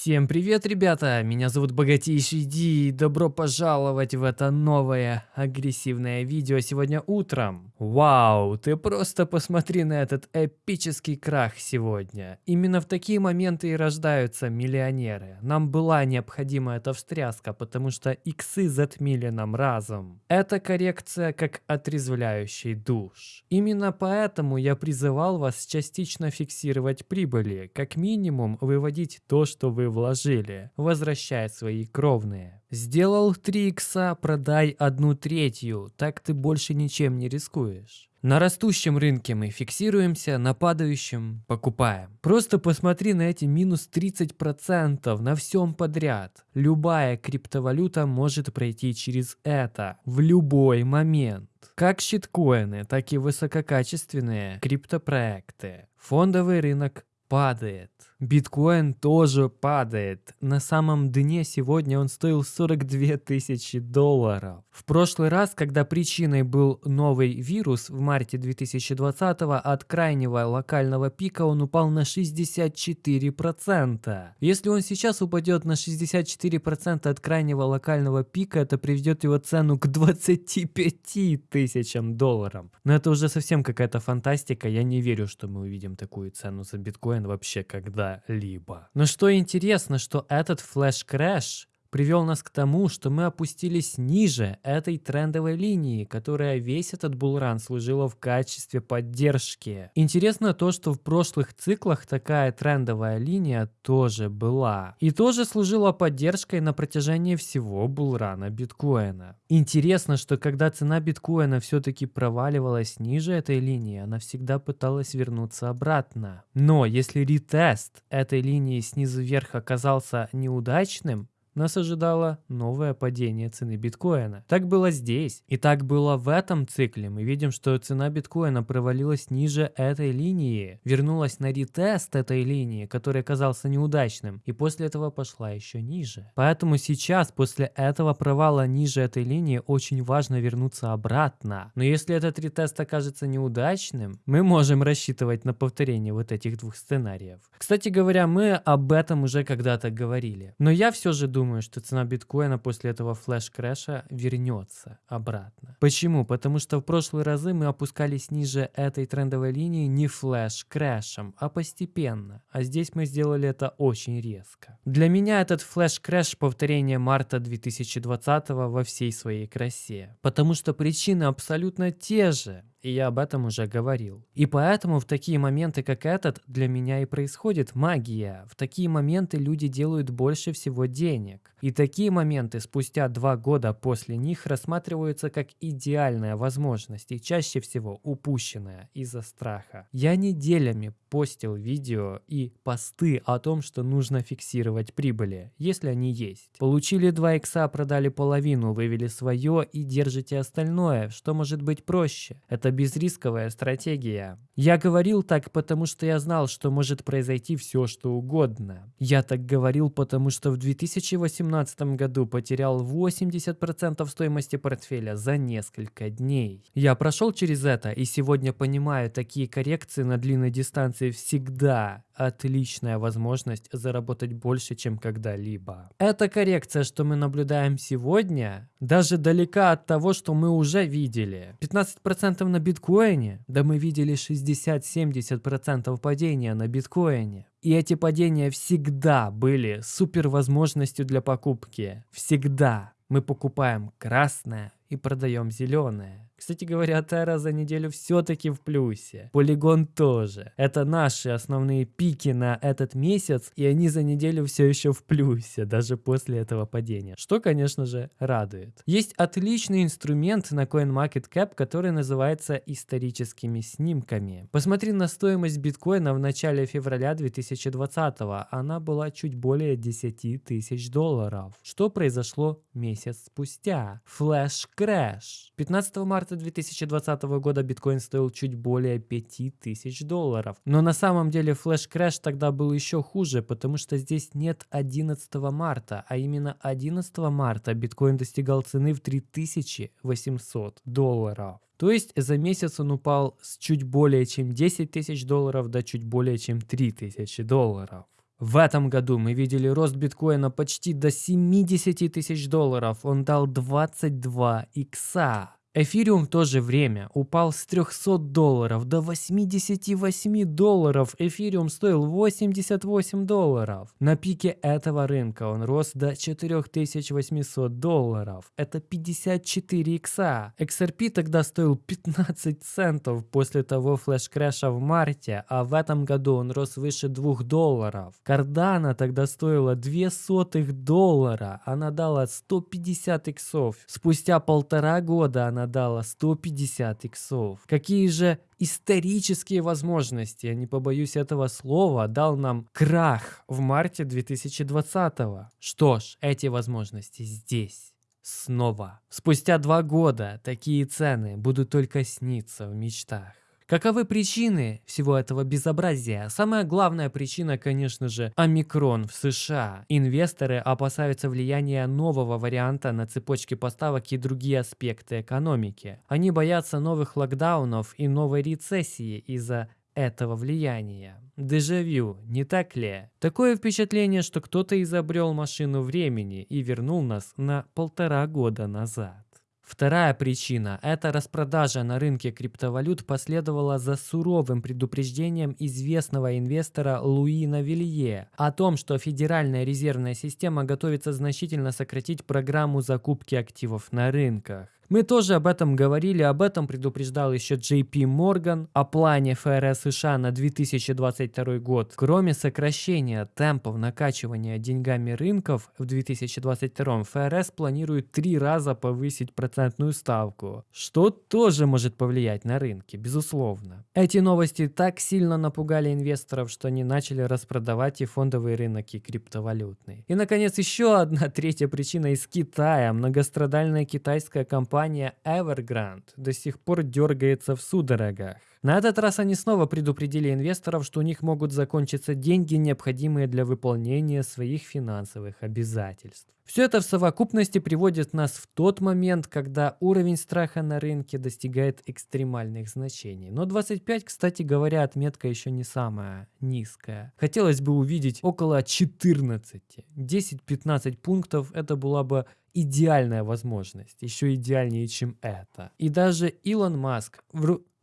Всем привет, ребята! Меня зовут Богатейший Ди, и добро пожаловать в это новое агрессивное видео сегодня утром. Вау, ты просто посмотри на этот эпический крах сегодня. Именно в такие моменты и рождаются миллионеры. Нам была необходима эта встряска, потому что иксы затмили нам разум. Это коррекция как отрезвляющий душ. Именно поэтому я призывал вас частично фиксировать прибыли, как минимум выводить то, что вы вложили, возвращает свои кровные. Сделал 3 икса, продай одну третью, так ты больше ничем не рискуешь. На растущем рынке мы фиксируемся, на падающем покупаем. Просто посмотри на эти минус 30% на всем подряд. Любая криптовалюта может пройти через это в любой момент. Как щиткоины, так и высококачественные криптопроекты. Фондовый рынок падает. Биткоин тоже падает. На самом дне сегодня он стоил 42 тысячи долларов. В прошлый раз, когда причиной был новый вирус в марте 2020 от крайнего локального пика он упал на 64%. Если он сейчас упадет на 64% от крайнего локального пика, это приведет его цену к 25 тысячам долларов. Но это уже совсем какая-то фантастика. Я не верю, что мы увидим такую цену за биткоин вообще когда либо Но что интересно, что этот flash crash привел нас к тому, что мы опустились ниже этой трендовой линии, которая весь этот bull run служила в качестве поддержки. Интересно то, что в прошлых циклах такая трендовая линия тоже была. И тоже служила поддержкой на протяжении всего bull run а биткоина. Интересно, что когда цена биткоина все-таки проваливалась ниже этой линии, она всегда пыталась вернуться обратно. Но если retest этой линии снизу вверх оказался неудачным, нас ожидало новое падение цены биткоина. Так было здесь. И так было в этом цикле. Мы видим, что цена биткоина провалилась ниже этой линии, вернулась на retest этой линии, который оказался неудачным, и после этого пошла еще ниже. Поэтому сейчас, после этого провала ниже этой линии, очень важно вернуться обратно. Но если этот retest окажется неудачным, мы можем рассчитывать на повторение вот этих двух сценариев. Кстати говоря, мы об этом уже когда-то говорили. Но я все же думаю, думаю, что цена биткоина после этого flash crash а вернется обратно. Почему? Потому что в прошлые разы мы опускались ниже этой трендовой линии не flash crash ем, а постепенно. А здесь мы сделали это очень резко. Для меня этот flash crash повторение марта 2020 во всей своей красе. Потому что причины абсолютно те же и я об этом уже говорил. И поэтому в такие моменты, как этот, для меня и происходит магия. В такие моменты люди делают больше всего денег. И такие моменты спустя два года после них рассматриваются как идеальная возможность и чаще всего упущенная из-за страха. Я неделями постил видео и посты о том, что нужно фиксировать прибыли, если они есть. Получили 2 икса, продали половину, вывели свое и держите остальное, что может быть проще. Это безрисковая стратегия. Я говорил так, потому что я знал, что может произойти все, что угодно. Я так говорил, потому что в 2018 году потерял 80% стоимости портфеля за несколько дней. Я прошел через это и сегодня понимаю, такие коррекции на длинной дистанции всегда отличная возможность заработать больше, чем когда-либо. Эта коррекция, что мы наблюдаем сегодня, даже далека от того, что мы уже видели. 15% на биткоине, да мы видели 60-70% падения на биткоине. И эти падения всегда были супер возможностью для покупки. Всегда мы покупаем красное и продаем зеленое. Кстати говоря, Terra за неделю все-таки в плюсе. Полигон тоже. Это наши основные pick и на этот месяц, и они за неделю все еще в плюсе, даже после этого падения. Что, конечно же, радует. Есть отличный инструмент на CoinMarketCap, который называется историческими снимками. Посмотри на стоимость биткоина в начале февраля 2020 -го. Она была чуть более 10 тысяч долларов. Что произошло месяц спустя? Flash crash. 15 марта марта 2020 года биткоин стоил чуть более 5000 долларов. Но на самом деле flash crash тогда был еще хуже, потому что здесь нет 11 марта, а именно 11 марта биткоин достигал цены в 3800 долларов. То есть за месяц он упал с чуть более чем 10 тысяч долларов до чуть более чем 3 тысячи долларов. В этом году мы видели рост биткоина почти до 70 тысяч долларов. Он дал 22 икса. Эфириум в то же время упал с 300 долларов до 88 долларов. Эфириум стоил 88 долларов. На пике этого рынка он рос до 4800 долларов. Это 54 икса. XRP тогда стоил 15 центов после того флеш-крэша в марте, а в этом году он рос выше 2 долларов. Кардана тогда стоила 2 сотых доллара. Она дала 150 иксов. Спустя полтора года она дала 150 иксов. Какие же исторические возможности, я не побоюсь этого слова, дал нам крах в марте 2020 -го. Что ж, эти возможности здесь. Снова. Спустя два года такие цены будут только сниться в мечтах. Каковы причины всего этого безобразия? Самая главная причина, конечно же, омикрон в США. Инвесторы опасаются влияния нового варианта на цепочки поставок и другие аспекты экономики. Они боятся новых локдаунов и новой рецессии из-за этого влияния. Дежавю, не так ли? Такое впечатление, что кто-то изобрел машину времени и вернул нас на полтора года назад. Вторая причина – это распродажа на рынке криптовалют последовала за суровым предупреждением известного инвестора Луи Навилье о том, что Федеральная резервная система готовится значительно сократить программу закупки активов на рынках. Мы тоже об этом говорили, об этом предупреждал еще JP Morgan о плане ФРС США на 2022 год. Кроме сокращения темпов накачивания деньгами рынков в 2022 ФРС планирует три раза повысить процентную ставку, что тоже может повлиять на рынки, безусловно. Эти новости так сильно напугали инвесторов, что они начали распродавать и фондовый рынок, и криптовалютный. И, наконец, еще одна третья причина из Китая. Многострадальная китайская компания компания Evergrande до сих пор дергается в судорогах. На этот раз они снова предупредили инвесторов, что у них могут закончиться деньги, необходимые для выполнения своих финансовых обязательств. Все это в совокупности приводит нас в тот момент, когда уровень страха на рынке достигает экстремальных значений. Но 25, кстати говоря, отметка еще не самая низкая. Хотелось бы увидеть около 14. 10-15 пунктов это была бы идеальная возможность, еще идеальнее, чем это. И даже Илон Маск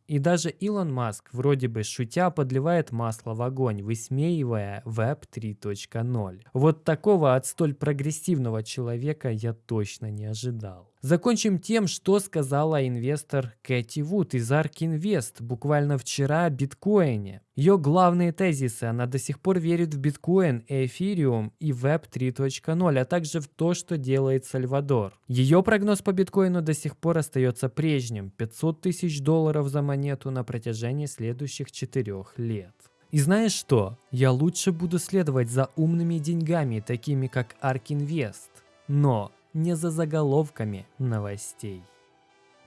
и даже Илон Маск вроде бы шутя подливает масло в огонь, высмеивая Web 3.0. Вот такого от столь прогрессивного человека я точно не ожидал. Закончим тем, что сказала инвестор Кэти Вуд из ARK Invest буквально вчера о биткоине. Ее главные тезисы, она до сих пор верит в биткоин, эфириум и Web 3.0, а также в то, что делает Сальвадор. Ее прогноз по биткоину до сих пор остается прежним – 500 тысяч долларов за монету на протяжении следующих четырех лет. И знаешь что? Я лучше буду следовать за умными деньгами, такими как ARK Invest. Но не за заголовками новостей.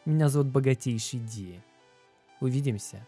Меня зовут Богатейший Ди. Увидимся